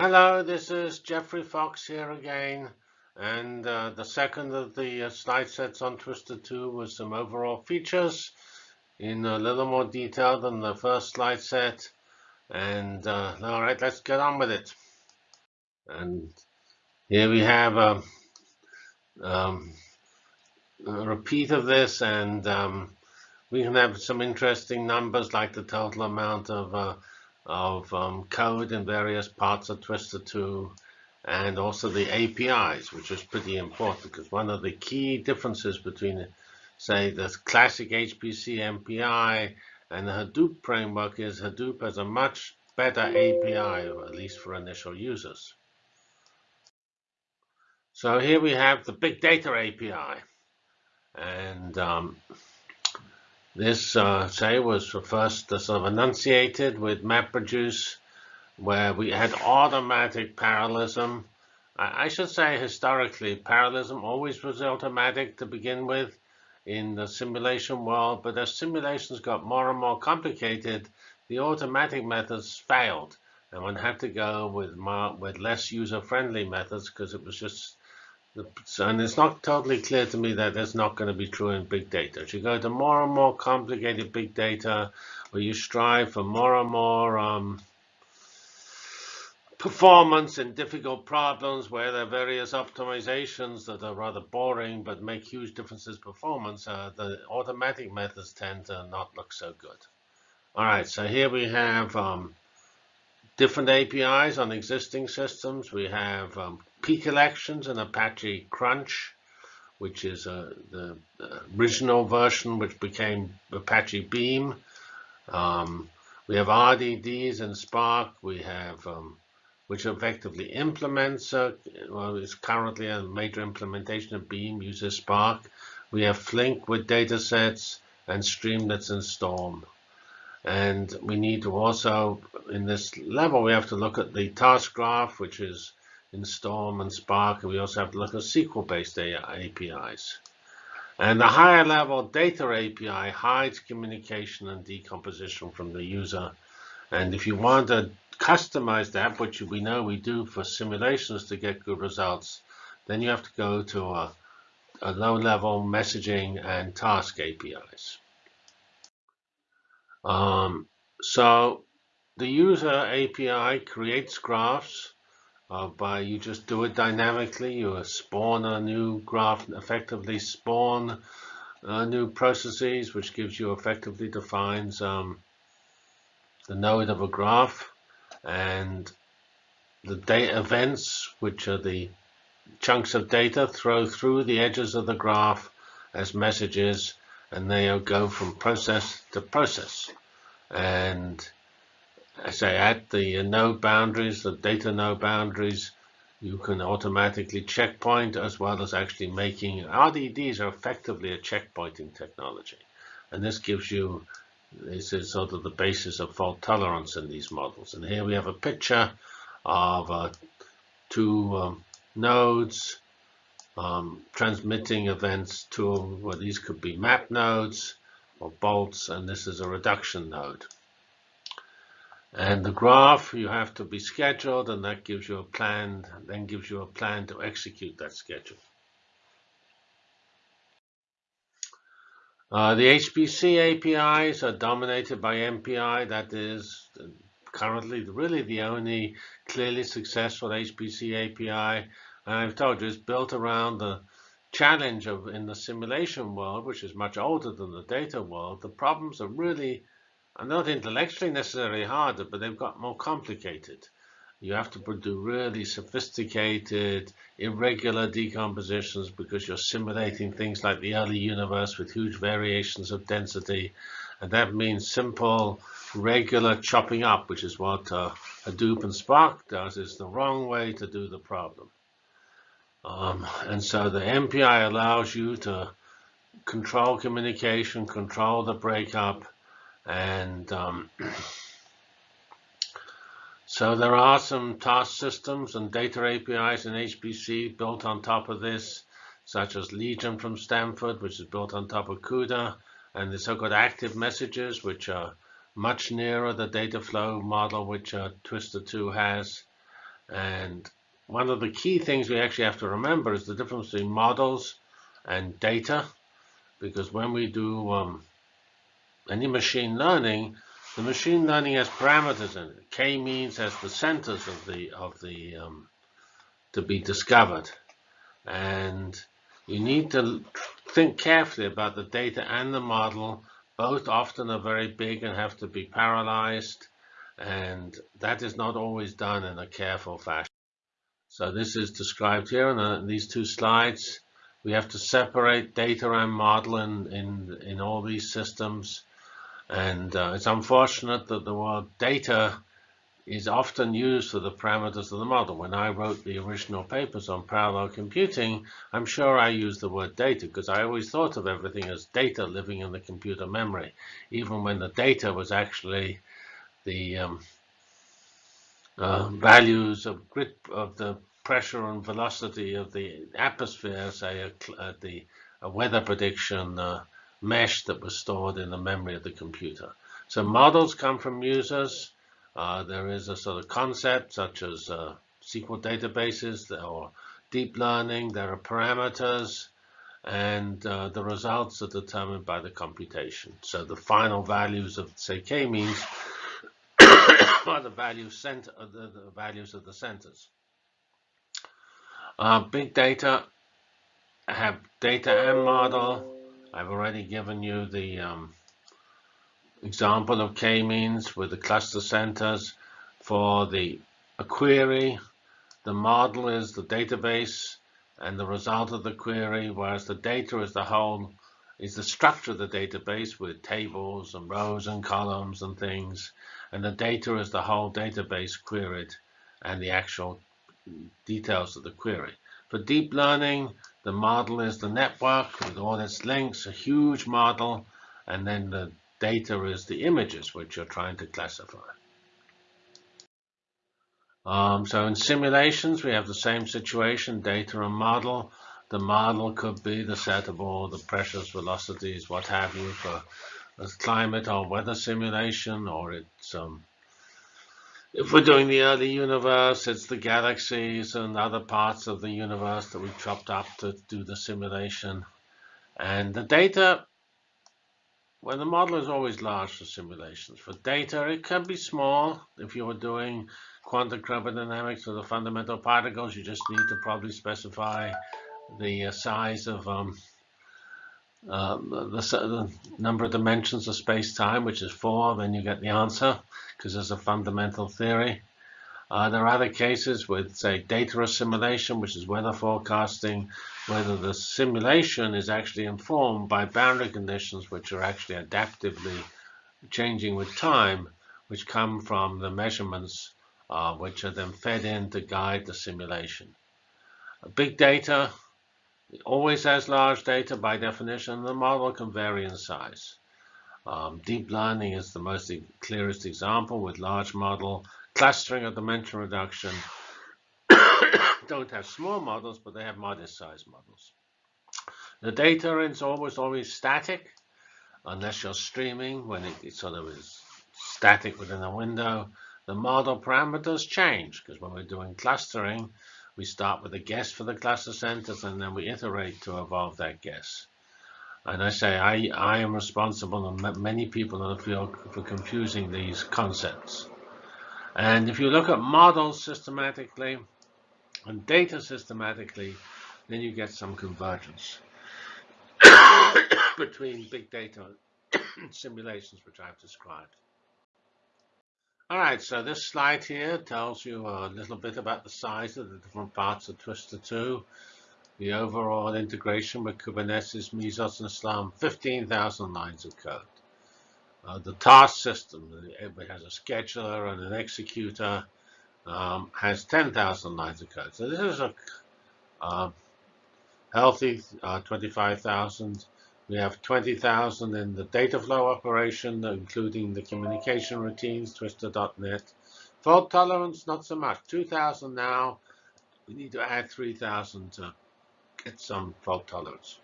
Hello, this is Geoffrey Fox here again. And uh, the second of the uh, slide sets on Twister 2 was some overall features in a little more detail than the first slide set. And uh, all right, let's get on with it. And here we have a, um, um, a repeat of this, and um, we can have some interesting numbers like the total amount of uh, of um, code in various parts of Twister 2 and also the APIs, which is pretty important because one of the key differences between, say, the classic HPC MPI and the Hadoop framework is Hadoop has a much better API, at least for initial users. So here we have the Big Data API. And um, this, uh, say, was first sort of enunciated with MapReduce, where we had automatic parallelism. I, I should say historically, parallelism always was automatic to begin with in the simulation world, but as simulations got more and more complicated, the automatic methods failed, and one had to go with with less user-friendly methods because it was just and it's not totally clear to me that that's not going to be true in big data. As you go to more and more complicated big data, where you strive for more and more um, performance in difficult problems, where there are various optimizations that are rather boring but make huge differences performance, uh, the automatic methods tend to not look so good. All right, so here we have um, different APIs on existing systems. We have um, p-collections and Apache Crunch, which is uh, the original version which became Apache Beam. Um, we have RDDs and Spark. We have um, which effectively implements, uh, well, it's currently a major implementation of Beam uses Spark. We have Flink with datasets and Streamlets and Storm. And we need to also, in this level, we have to look at the task graph, which is in Storm and Spark, we also have to look at SQL-based APIs. And the higher level data API hides communication and decomposition from the user. And if you want to customize that, which we know we do for simulations to get good results, then you have to go to a, a low-level messaging and task APIs. Um, so the user API creates graphs uh, by you just do it dynamically. You spawn a new graph, effectively spawn uh, new processes, which gives you effectively defines um, the node of a graph and the data events, which are the chunks of data, throw through the edges of the graph as messages, and they go from process to process. And say at the node boundaries, the data node boundaries, you can automatically checkpoint as well as actually making RDDs are effectively a checkpointing technology. And this gives you, this is sort of the basis of fault tolerance in these models. And here we have a picture of uh, two um, nodes um, transmitting events to, well, these could be map nodes or bolts, and this is a reduction node. And the graph, you have to be scheduled, and that gives you a plan, then gives you a plan to execute that schedule. Uh, the HPC APIs are dominated by MPI. That is currently really the only clearly successful HPC API. And I've told you it's built around the challenge of in the simulation world, which is much older than the data world. The problems are really are not intellectually necessarily harder, but they've got more complicated. You have to do really sophisticated, irregular decompositions because you're simulating things like the early universe with huge variations of density. And that means simple, regular chopping up, which is what uh, Hadoop and Spark does, is the wrong way to do the problem. Um, and so the MPI allows you to control communication, control the breakup, and um, so there are some task systems and data APIs in HPC built on top of this, such as Legion from Stanford, which is built on top of CUDA, and the so-called active messages, which are much nearer the data flow model which uh, Twister 2 has. And one of the key things we actually have to remember is the difference between models and data, because when we do um, any machine learning, the machine learning has parameters in it. K-means has the centers of the of the um, to be discovered, and you need to think carefully about the data and the model. Both often are very big and have to be parallelized, and that is not always done in a careful fashion. So this is described here in, these two slides. We have to separate data and model in, in, in all these systems. And uh, it's unfortunate that the word data is often used for the parameters of the model. When I wrote the original papers on parallel computing, I'm sure I used the word data because I always thought of everything as data living in the computer memory, even when the data was actually the um, uh, values of grit of the pressure and velocity of the atmosphere, say uh, the a weather prediction uh, mesh that was stored in the memory of the computer. So models come from users. Uh, there is a sort of concept such as uh, SQL databases or deep learning. There are parameters and uh, the results are determined by the computation. So the final values of say k-means are the values center uh, the, the, values of the centers. Uh, big data have data and model. I've already given you the um, example of k-means with the cluster centers for the query. The model is the database and the result of the query, whereas the data is the whole is the structure of the database with tables and rows and columns and things. And the data is the whole database queried and the actual details of the query. For deep learning, the model is the network with all its links, a huge model, and then the Data is the images which you're trying to classify. Um, so in simulations, we have the same situation, data and model. The model could be the set of all the pressures, velocities, what have you, for a climate or weather simulation, or it's um, if we're doing the early universe, it's the galaxies and other parts of the universe that we chopped up to do the simulation. And the data well, the model is always large for simulations. For data, it can be small. If you were doing quantum chromodynamics or the fundamental particles, you just need to probably specify the uh, size of um, uh, the, the, number of dimensions of space-time, which is four, then you get the answer, because there's a fundamental theory. Uh, there are other cases with, say, data assimilation, which is weather forecasting, whether the simulation is actually informed by boundary conditions which are actually adaptively changing with time, which come from the measurements uh, which are then fed in to guide the simulation. Big data always has large data by definition. The model can vary in size. Um, deep learning is the most clearest example with large model clustering or dimension reduction don't have small models, but they have modest size models. The data is always always static, unless you're streaming when it, it sort of is static within a window. The model parameters change because when we're doing clustering, we start with a guess for the cluster centers and then we iterate to evolve that guess. And I say I, I am responsible and many people in the field for confusing these concepts. And if you look at models systematically and data systematically, then you get some convergence between big data simulations, which I've described. All right, so this slide here tells you a little bit about the size of the different parts of Twister 2, the overall integration with Kubernetes, Mesos, and Slurm, 15,000 lines of code. Uh, the task system, it has a scheduler and an executor, um, has 10,000 lines of code. So this is a uh, healthy uh, 25,000. We have 20,000 in the data flow operation, including the communication routines, twister.net. Fault tolerance, not so much. 2,000 now. We need to add 3,000 to get some fault tolerance.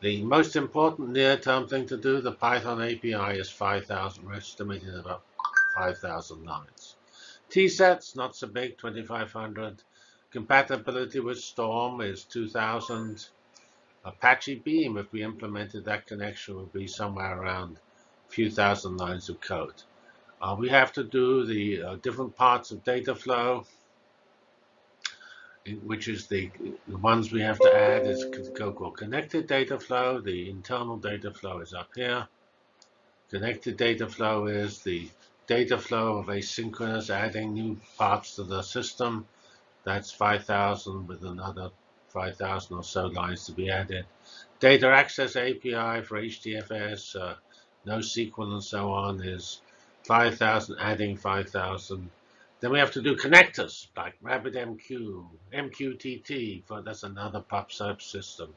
The most important near-term thing to do, the Python API is 5,000. We're estimating about 5,000 lines. T-sets, not so big, 2500. Compatibility with Storm is 2000. Apache Beam, if we implemented that connection, would be somewhere around a few thousand lines of code. Uh, we have to do the uh, different parts of data flow, which is the, the ones we have to add is called connected data flow. The internal data flow is up here. Connected data flow is the data flow of asynchronous adding new parts to the system. That's 5,000 with another 5,000 or so lines to be added. Data access API for HDFS, uh, NoSQL and so on is 5,000 adding 5,000. Then we have to do connectors like RabbitMQ, MQTT, for that's another PubSub system.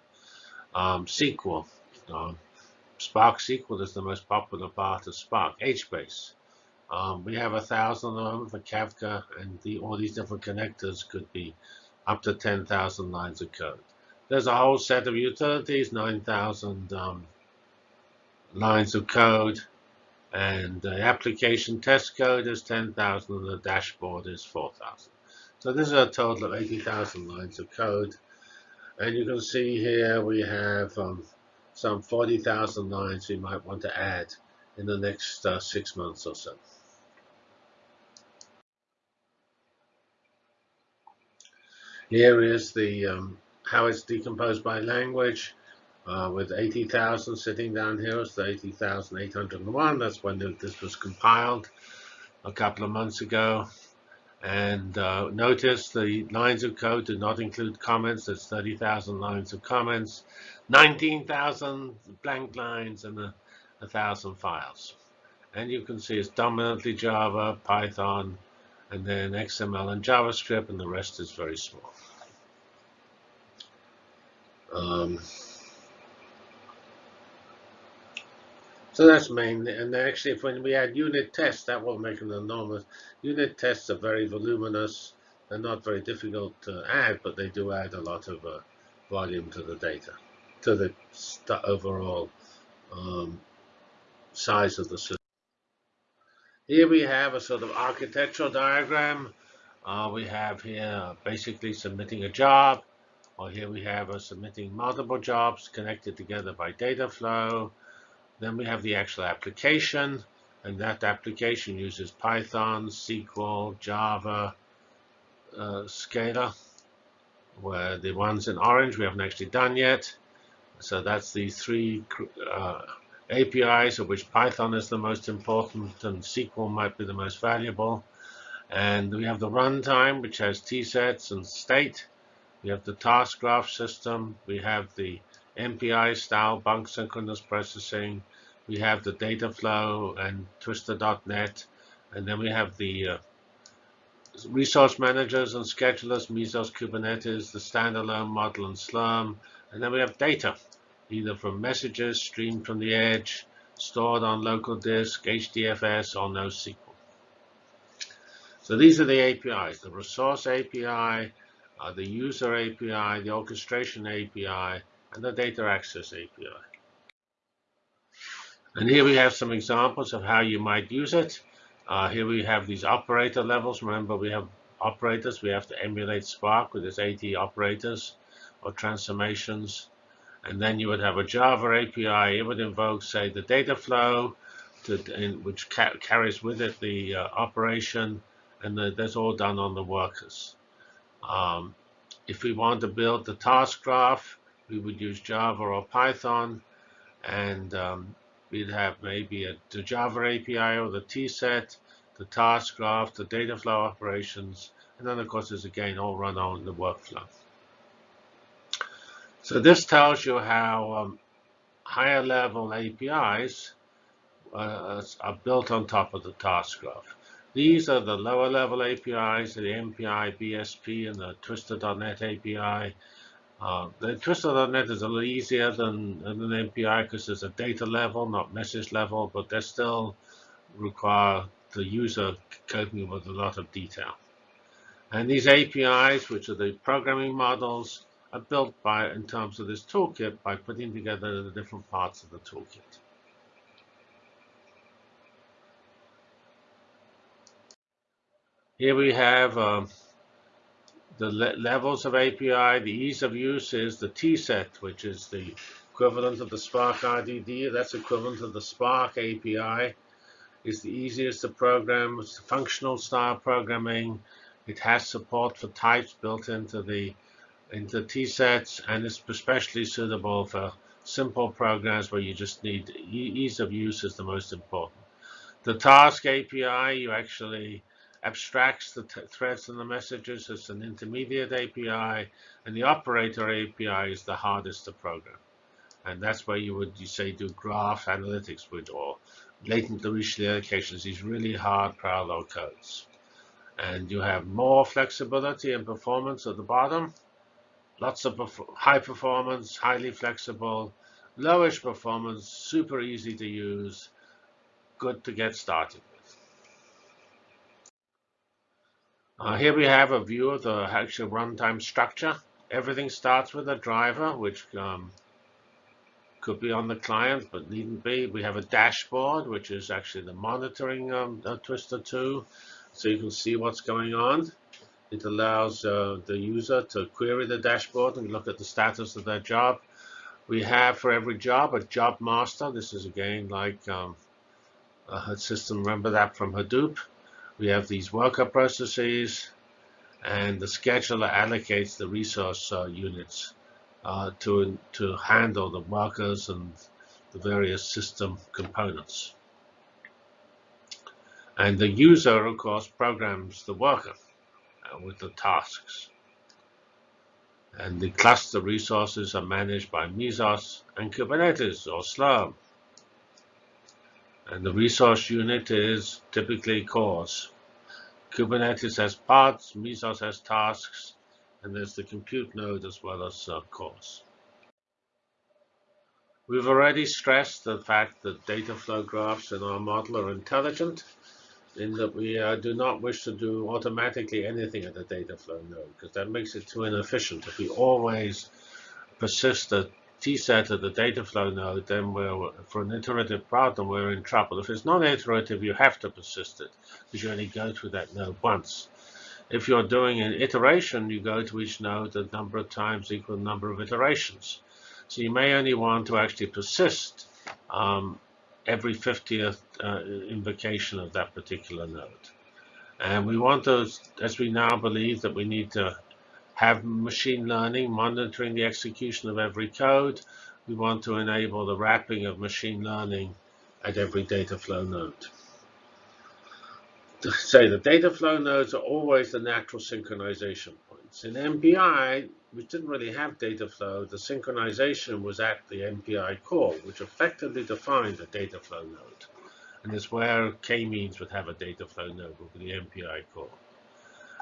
Um, SQL, um, Spark SQL is the most popular part of Spark, HBase. Um, we have a thousand of them for Kafka, and the, all these different connectors could be up to 10,000 lines of code. There's a whole set of utilities, 9,000 um, lines of code, and the application test code is 10,000, and the dashboard is 4,000. So this is a total of 80,000 lines of code. And you can see here we have um, some 40,000 lines we might want to add in the next uh, six months or so. Here is the um, how it's decomposed by language. Uh, with 80,000 sitting down here, it's the 80,801. That's when this was compiled a couple of months ago. And uh, notice the lines of code do not include comments. There's 30,000 lines of comments, 19,000 blank lines, and a, 1,000 files. And you can see it's dominantly Java, Python, and then XML and JavaScript, and the rest is very small. Um, so that's main, and actually, if when we add unit tests, that will make an enormous. Unit tests are very voluminous. They're not very difficult to add, but they do add a lot of uh, volume to the data, to the overall um, size of the system. Here we have a sort of architectural diagram. Uh, we have here basically submitting a job. Or here we have us submitting multiple jobs connected together by data flow. Then we have the actual application, and that application uses Python, SQL, Java, uh, Scala, where the ones in orange we haven't actually done yet. So that's the three uh, APIs of which Python is the most important and SQL might be the most valuable. And we have the runtime, which has T-sets and state. We have the task graph system. We have the MPI style bulk synchronous processing. We have the data flow and Twister.NET. And then we have the uh, resource managers and schedulers, Mesos Kubernetes, the standalone model and Slurm. And then we have data, either from messages streamed from the edge, stored on local disk, HDFS, or NoSQL. So these are the APIs, the resource API, uh, the user API, the orchestration API, and the data access API. And here we have some examples of how you might use it. Uh, here we have these operator levels. Remember, we have operators. We have to emulate Spark with its 80 operators or transformations. And then you would have a Java API. It would invoke, say, the data flow, to, which ca carries with it the uh, operation. And the, that's all done on the workers. Um, if we want to build the task graph, we would use Java or Python, and um, we'd have maybe a, the Java API or the T-set, the task graph, the data flow operations, and then of course there's again all run on the workflow. So this tells you how um, higher level APIs uh, are built on top of the task graph. These are the lower level APIs, the MPI, BSP, and the Twister.NET API. Uh, the Twister.NET is a little easier than, than an MPI because there's a data level, not message level, but they still require the user coping with a lot of detail. And these APIs, which are the programming models, are built by, in terms of this toolkit, by putting together the different parts of the toolkit. Here we have um, the le levels of API. The ease of use is the T-set, which is the equivalent of the Spark RDD. That's equivalent to the Spark API. It's the easiest to program. It's functional style programming. It has support for types built into the into T-sets, and it's especially suitable for simple programs where you just need ease of use is the most important. The task API, you actually abstracts the threads and the messages as an intermediate API, and the operator API is the hardest to program. And that's where you would, you say, do graph analytics with or latent Dirichlet allocations, these really hard parallel codes. And you have more flexibility and performance at the bottom. Lots of high performance, highly flexible, lowish performance, super easy to use, good to get started. with. Uh, here we have a view of the actual runtime structure. Everything starts with a driver, which um, could be on the client, but needn't be. We have a dashboard, which is actually the monitoring um, Twister 2, so you can see what's going on. It allows uh, the user to query the dashboard and look at the status of their job. We have for every job a job master. This is again like um, a system. Remember that from Hadoop. We have these worker processes, and the scheduler allocates the resource uh, units uh, to, to handle the workers and the various system components. And the user, of course, programs the worker with the tasks. And the cluster resources are managed by Mesos and Kubernetes or Slurm. And the resource unit is typically cores. Kubernetes has pods, Mesos has tasks, and there's the compute node as well as uh, cores. We've already stressed the fact that data flow graphs in our model are intelligent in that we uh, do not wish to do automatically anything at the data flow node because that makes it too inefficient. If we always persist the T-set at the data flow node, then we're, for an iterative problem, we're in trouble. If it's non-iterative, you have to persist it because you only go through that node once. If you're doing an iteration, you go to each node a number of times equal number of iterations. So you may only want to actually persist um, every 50th uh, invocation of that particular node. And we want those, as we now believe that we need to have machine learning monitoring the execution of every code, we want to enable the wrapping of machine learning at every data flow node say the data flow nodes are always the natural synchronization points. In MPI, we didn't really have data flow. The synchronization was at the MPI core, which effectively defined the data flow node. And it's where k-means would have a data flow node, with the MPI core.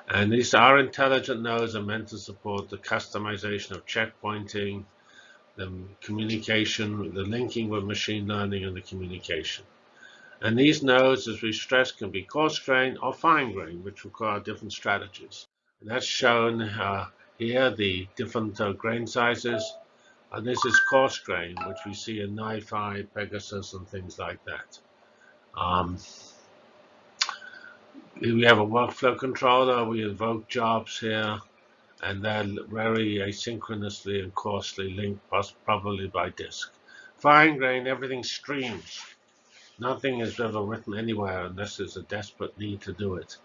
And these are intelligent nodes are meant to support the customization of checkpointing, the communication, the linking with machine learning, and the communication. And these nodes, as we stressed, can be coarse grain or fine grain, which require different strategies. And that's shown uh, here, the different uh, grain sizes. And this is coarse grain, which we see in NiFi, Pegasus, and things like that. Um, we have a workflow controller. We invoke jobs here, and they're very asynchronously and coarsely linked, probably by disk. Fine grain, everything streams. Nothing is ever written anywhere unless there's a desperate need to do it.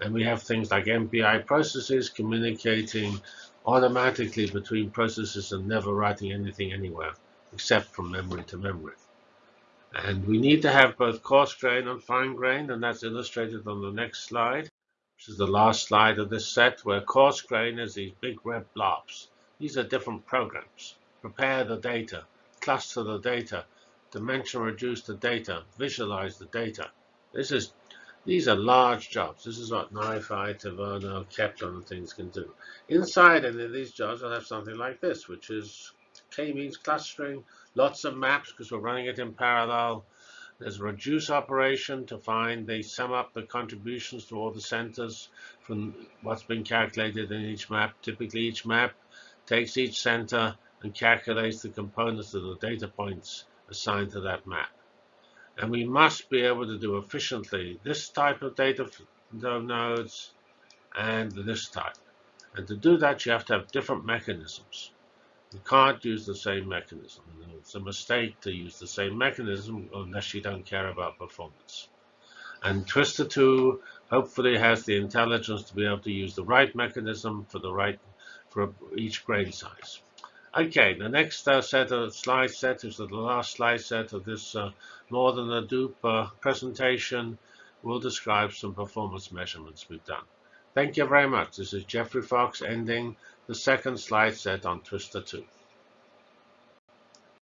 And we have things like MPI processes communicating automatically between processes and never writing anything anywhere, except from memory to memory. And we need to have both coarse grain and fine grain, and that's illustrated on the next slide, which is the last slide of this set, where coarse grain is these big red blobs. These are different programs. Prepare the data, cluster the data, dimension reduce the data, visualize the data. This is these are large jobs. This is what NiFi, Taverna, Kepler, and things can do. Inside any of these jobs, I'll have something like this, which is k-means clustering, lots of maps because we're running it in parallel. There's a reduce operation to find, they sum up the contributions to all the centers from what's been calculated in each map. Typically, each map takes each center and calculates the components of the data points assigned to that map. And we must be able to do efficiently this type of data nodes and this type. And to do that, you have to have different mechanisms. You can't use the same mechanism. It's a mistake to use the same mechanism unless you don't care about performance. And Twister 2 hopefully has the intelligence to be able to use the right mechanism for the right for each grain size. Okay, the next uh, set of slide set is the last slide set of this uh, more than Hadoop uh, presentation. We'll describe some performance measurements we've done. Thank you very much. This is Geoffrey Fox ending the second slide set on Twister 2.